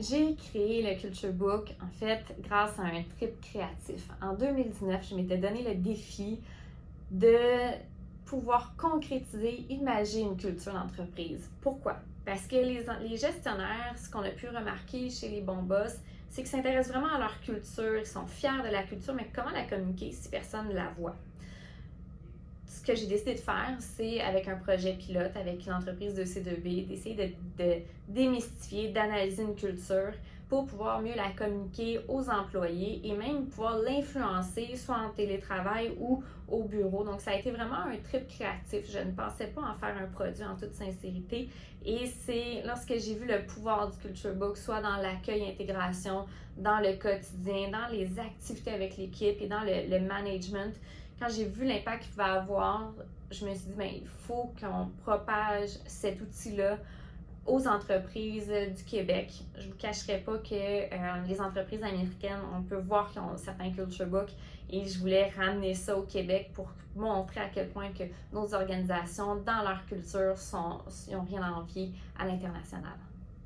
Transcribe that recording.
J'ai créé le Culture Book en fait grâce à un trip créatif. En 2019, je m'étais donné le défi de pouvoir concrétiser, imaginer une culture d'entreprise. Pourquoi? Parce que les, gestionnaires, ce qu'on a pu remarquer chez les bons boss, c'est qu'ils s'intéressent vraiment à leur culture, ils sont fiers de la culture, mais comment la communiquer si personne ne la voit? Ce que j'ai décidé de faire, c'est avec un projet pilote, avec une entreprise de C2B, d'essayer de, démystifier, d'analyser une culture pour pouvoir mieux la communiquer aux employés et même pouvoir l'influencer soit en télétravail ou au bureau. Donc, ça a été vraiment un trip créatif. Je ne pensais pas en faire un produit en toute sincérité. Et c'est lorsque j'ai vu le pouvoir du Culture Book, soit dans l'accueil, intégration, dans le quotidien, dans les activités avec l'équipe et dans le management, quand j'ai vu l'impact qu'il va avoir, je me suis dit, ben, il faut qu'on propage cet outil-là aux entreprises du Québec. Je ne vous cacherai pas que euh, les entreprises américaines, on peut voir qu'ils ont certains culture books et je voulais ramener ça au Québec pour montrer à quel point que nos organisations, dans leur culture, n'ont rien à envier à l'international.